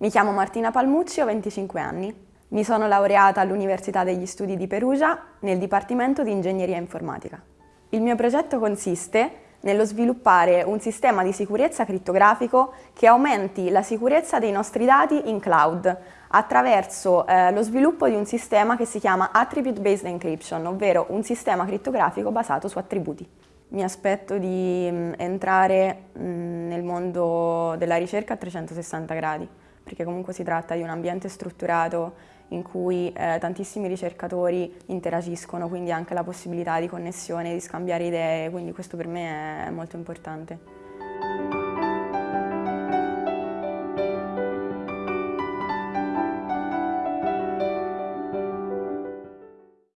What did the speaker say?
Mi chiamo Martina Palmucci, ho 25 anni. Mi sono laureata all'Università degli Studi di Perugia nel Dipartimento di Ingegneria Informatica. Il mio progetto consiste nello sviluppare un sistema di sicurezza crittografico che aumenti la sicurezza dei nostri dati in cloud attraverso eh, lo sviluppo di un sistema che si chiama Attribute Based Encryption, ovvero un sistema crittografico basato su attributi. Mi aspetto di mm, entrare mm, nel mondo della ricerca a 360 gradi perché comunque si tratta di un ambiente strutturato in cui eh, tantissimi ricercatori interagiscono, quindi anche la possibilità di connessione, di scambiare idee, quindi questo per me è molto importante.